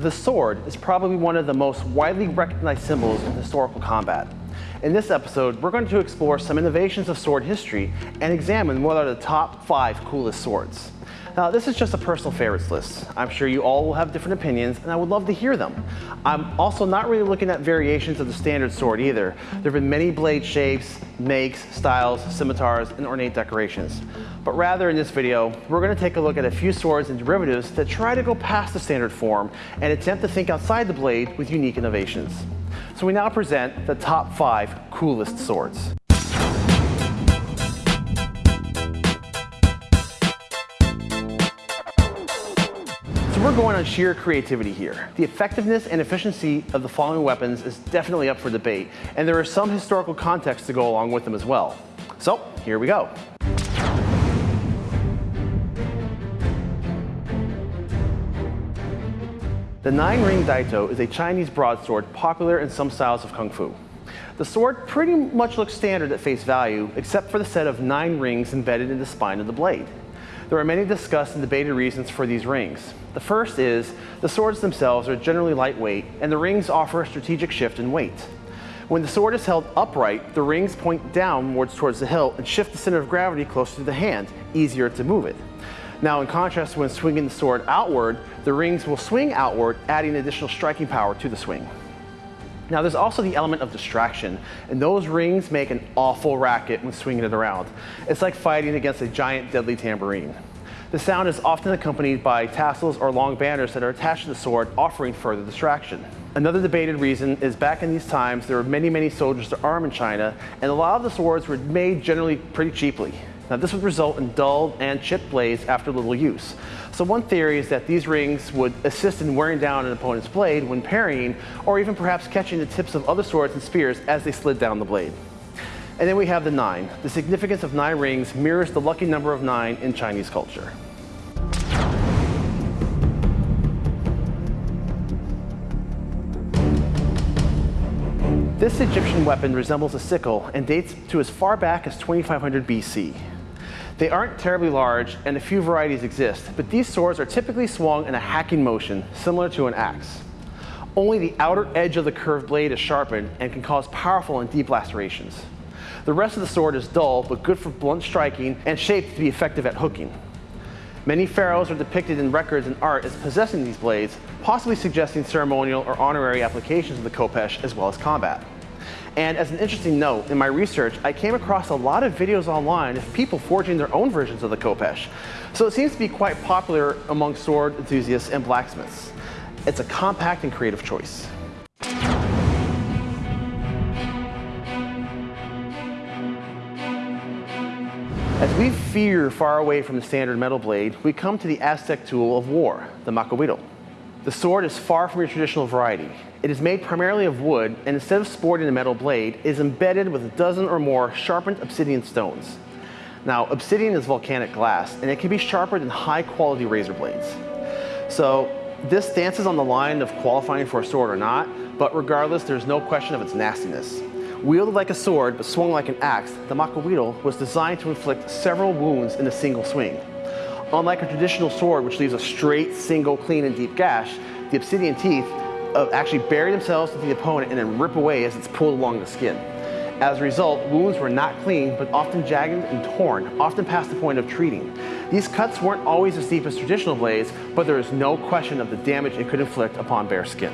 The sword is probably one of the most widely recognized symbols in historical combat. In this episode, we're going to explore some innovations of sword history and examine what are the top five coolest swords. Now, this is just a personal favorites list. I'm sure you all will have different opinions, and I would love to hear them. I'm also not really looking at variations of the standard sword either. There have been many blade shapes, makes, styles, scimitars, and ornate decorations. But rather in this video, we're going to take a look at a few swords and derivatives that try to go past the standard form and attempt to think outside the blade with unique innovations. So we now present the top five coolest swords. We're going on sheer creativity here. The effectiveness and efficiency of the following weapons is definitely up for debate, and there is some historical context to go along with them as well. So, here we go. The nine-ring daito is a Chinese broadsword popular in some styles of kung fu. The sword pretty much looks standard at face value, except for the set of nine rings embedded in the spine of the blade. There are many discussed and debated reasons for these rings. The first is the swords themselves are generally lightweight and the rings offer a strategic shift in weight. When the sword is held upright, the rings point downwards towards the hilt and shift the center of gravity closer to the hand, easier to move it. Now in contrast, when swinging the sword outward, the rings will swing outward, adding additional striking power to the swing. Now there's also the element of distraction, and those rings make an awful racket when swinging it around. It's like fighting against a giant deadly tambourine. The sound is often accompanied by tassels or long banners that are attached to the sword, offering further distraction. Another debated reason is back in these times, there were many, many soldiers to arm in China, and a lot of the swords were made generally pretty cheaply. Now this would result in dull and chipped blades after little use. So one theory is that these rings would assist in wearing down an opponent's blade when parrying, or even perhaps catching the tips of other swords and spears as they slid down the blade. And then we have the nine. The significance of nine rings mirrors the lucky number of nine in Chinese culture. This Egyptian weapon resembles a sickle and dates to as far back as 2500 BC. They aren't terribly large and a few varieties exist, but these swords are typically swung in a hacking motion, similar to an axe. Only the outer edge of the curved blade is sharpened and can cause powerful and deep lacerations. The rest of the sword is dull, but good for blunt striking and shaped to be effective at hooking. Many pharaohs are depicted in records and art as possessing these blades, possibly suggesting ceremonial or honorary applications of the khopesh as well as combat. And as an interesting note, in my research, I came across a lot of videos online of people forging their own versions of the Khopesh. So it seems to be quite popular among sword enthusiasts and blacksmiths. It's a compact and creative choice. As we veer far away from the standard metal blade, we come to the Aztec tool of war, the macuahuitl. The sword is far from your traditional variety. It is made primarily of wood, and instead of sporting a metal blade, is embedded with a dozen or more sharpened obsidian stones. Now, obsidian is volcanic glass, and it can be sharpened in high-quality razor blades. So this dances on the line of qualifying for a sword or not, but regardless, there's no question of its nastiness. Wielded like a sword, but swung like an axe, the macuahuitl was designed to inflict several wounds in a single swing. Unlike a traditional sword, which leaves a straight, single, clean, and deep gash, the obsidian teeth uh, actually bury themselves into the opponent and then rip away as it's pulled along the skin. As a result, wounds were not clean, but often jagged and torn, often past the point of treating. These cuts weren't always as deep as traditional blades, but there is no question of the damage it could inflict upon bare skin.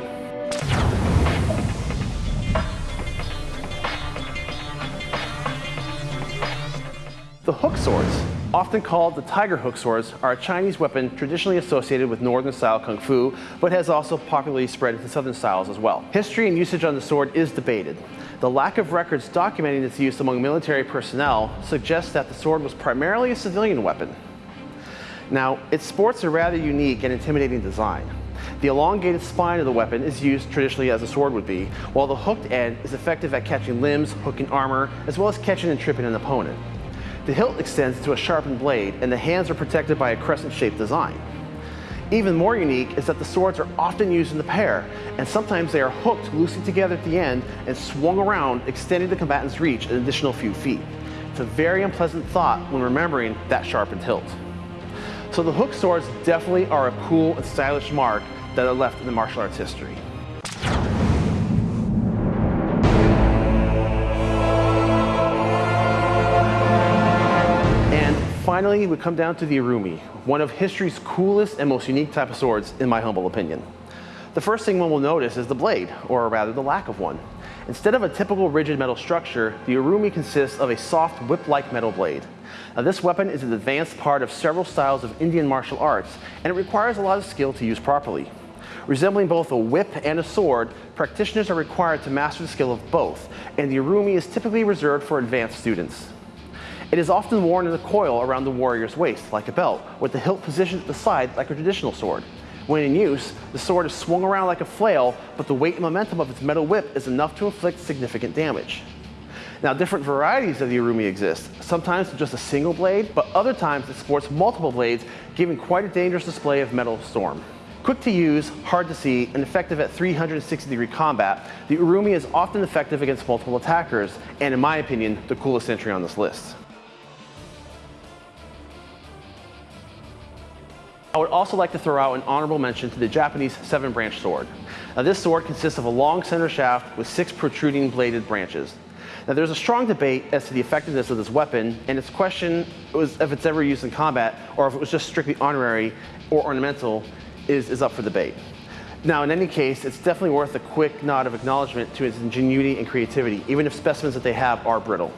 The hook swords Often called the tiger hook swords, are a Chinese weapon traditionally associated with northern style kung fu, but has also popularly spread into southern styles as well. History and usage on the sword is debated. The lack of records documenting its use among military personnel suggests that the sword was primarily a civilian weapon. Now, it sports a rather unique and intimidating design. The elongated spine of the weapon is used traditionally as a sword would be, while the hooked end is effective at catching limbs, hooking armor, as well as catching and tripping an opponent. The hilt extends to a sharpened blade and the hands are protected by a crescent-shaped design. Even more unique is that the swords are often used in the pair, and sometimes they are hooked loosely together at the end and swung around, extending the combatant's reach an additional few feet. It's a very unpleasant thought when remembering that sharpened hilt. So the hook swords definitely are a cool and stylish mark that are left in the martial arts history. Finally, we come down to the Urumi, one of history's coolest and most unique type of swords, in my humble opinion. The first thing one will notice is the blade, or rather the lack of one. Instead of a typical rigid metal structure, the Urumi consists of a soft whip-like metal blade. Now this weapon is an advanced part of several styles of Indian martial arts, and it requires a lot of skill to use properly. Resembling both a whip and a sword, practitioners are required to master the skill of both, and the Urumi is typically reserved for advanced students. It is often worn in a coil around the warrior's waist, like a belt, with the hilt positioned at the side like a traditional sword. When in use, the sword is swung around like a flail, but the weight and momentum of its metal whip is enough to inflict significant damage. Now, different varieties of the Urumi exist, sometimes just a single blade, but other times it sports multiple blades, giving quite a dangerous display of metal storm. Quick to use, hard to see, and effective at 360 degree combat, the Urumi is often effective against multiple attackers, and in my opinion, the coolest entry on this list. I would also like to throw out an honorable mention to the Japanese seven branch sword. Now this sword consists of a long center shaft with six protruding bladed branches. Now there's a strong debate as to the effectiveness of this weapon and its question was if it's ever used in combat or if it was just strictly honorary or ornamental is, is up for debate. Now in any case, it's definitely worth a quick nod of acknowledgement to its ingenuity and creativity, even if specimens that they have are brittle.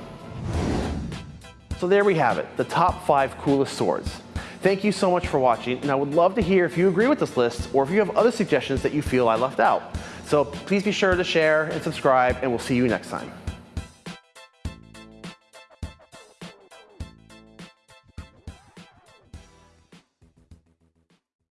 So there we have it, the top five coolest swords. Thank you so much for watching, and I would love to hear if you agree with this list or if you have other suggestions that you feel I left out. So please be sure to share and subscribe, and we'll see you next time.